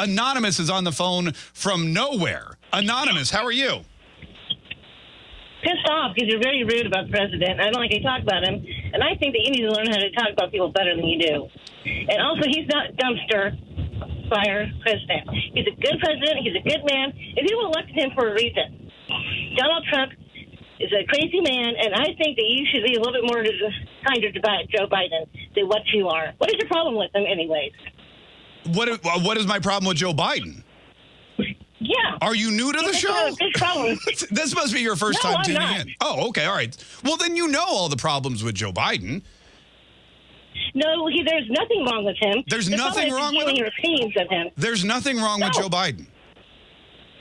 Anonymous is on the phone from nowhere. Anonymous, how are you? Pissed off because you're very rude about the president. I don't like to talk about him. And I think that you need to learn how to talk about people better than you do. And also, he's not dumpster fire president. He's a good president. He's a good man. And people elected him for a reason. Donald Trump is a crazy man, and I think that you should be a little bit more kinder to Joe Biden than what you are. What is your problem with him, anyways? What uh, What is my problem with Joe Biden? Yeah. Are you new to the show? Big problem. this must be your first no, time I'm tuning not. in. Oh, okay, all right. Well, then you know all the problems with Joe Biden. No, he, there's nothing wrong with him. There's The nothing wrong with him? your opinions of him. There's nothing wrong with Joe Biden.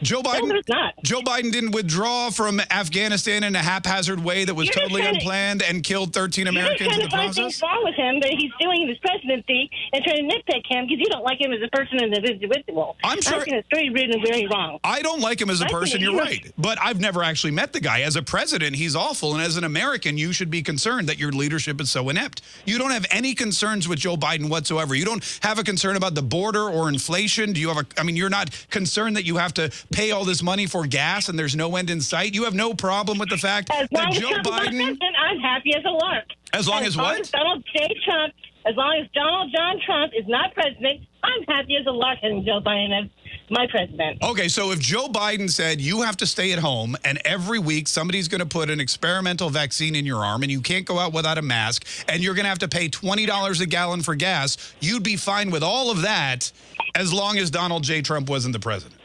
Joe Biden. there's not. Joe Biden didn't withdraw from Afghanistan in a haphazard way that was You're totally to- unplanned and killed 13 You're just Americans trying in to the find things process. wrong with him that he's doing in his presidency and trying to nitpick him because you don't like him as a person and as an individual. I'm sure- I think it's very rude and very wrong. I don't like him as a I person, you're you- right. But I've never actually met the guy. As a president, he's awful. And as an American, you should be concerned that your leadership is so inept. You don't have any concerns with Joe Biden whatsoever. You don't have a concern about the border or inflation. Do you have a, I mean, you're not concerned that you have to pay all this money for gas and there's no end in sight. You have no problem with the fact As that long as Joe Trump is not Biden, president, I'm happy as a lark. as long as what? Donald J. Trump, as long as Donald John Trump is not president, I'm happy as a lark having Joe Biden is my president. Okay, so if Joe Biden said you have to stay at home and every week somebody's going to put an experimental vaccine in your arm and you can't go out without a mask and you're going to have to pay $20 a gallon for gas, you'd be fine with all of that as long as Donald J. Trump wasn't the president.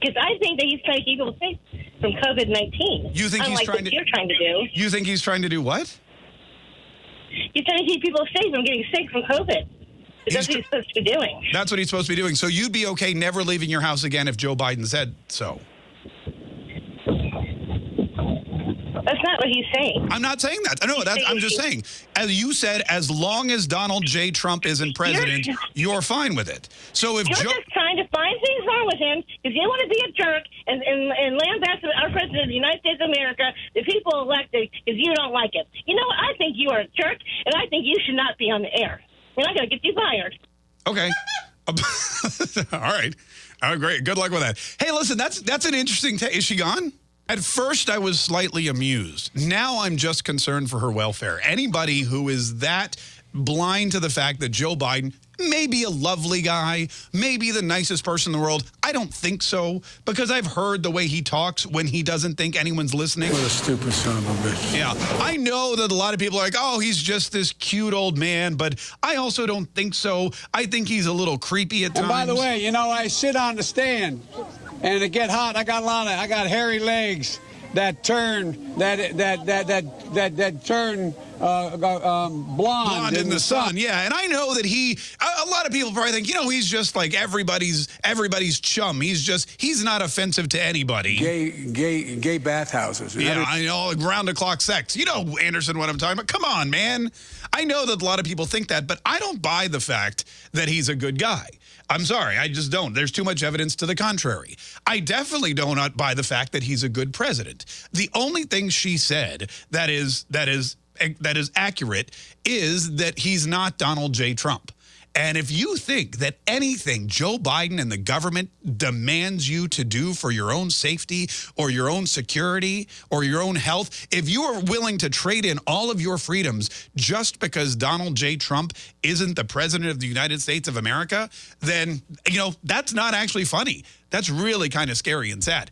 Because I think that he's trying to keep people safe from COVID 19. You think he's trying what to- you're trying to do. You think he's trying to do what? He's trying to keep people safe from getting sick from COVID. That's what he's supposed to be doing. That's what he's supposed to be doing. So you'd be okay never leaving your house again if Joe Biden said so. That's not what he's saying. I'm not saying that. No, that's, I'm just saying. As you said, as long as Donald J. Trump isn't president, You're- you're fine with it. So if You're Joe... just trying to find things wrong with him because you want to be a jerk and, and, and lambast our president of the United States of America, the people elected, because you don't like it. You know what? I think you are a jerk, and I think you should not be on the air. We're not going to get you fired. Okay. All right. Oh, great. Good luck with that. Hey, listen, that's that's an interesting. Is she gone? At first, I was slightly amused. Now I'm just concerned for her welfare. Anybody who is that blind to the fact that Joe Biden may be a lovely guy, may be the nicest person in the world. I don't think so because I've heard the way he talks when he doesn't think anyone's listening. What a stupid son of a bitch. Yeah, I know that a lot of people are like, oh, he's just this cute old man, but I also don't think so. I think he's a little creepy at times. And by the way, you know, I sit on the stand and it get hot. I got a lot of, I got hairy legs that turn, that, that, that, that, that, that turn uh, um, blonde, blonde in the sun. Yeah, and I know that he. A, a lot of people probably think, you know, he's just like everybody's everybody's chum. He's just he's not offensive to anybody. Gay, gay, gay bathhouses. Yeah, I know round the clock sex. You know, Anderson, what I'm talking about. Come on, man. I know that a lot of people think that, but I don't buy the fact that he's a good guy. I'm sorry, I just don't. There's too much evidence to the contrary. I definitely do not buy the fact that he's a good president. The only thing she said that is that is that is accurate is that he's not Donald J. Trump. And if you think that anything Joe Biden and the government demands you to do for your own safety or your own security or your own health, if you are willing to trade in all of your freedoms just because Donald J. Trump isn't the president of the United States of America, then, you know, that's not actually funny. That's really kind of scary and sad.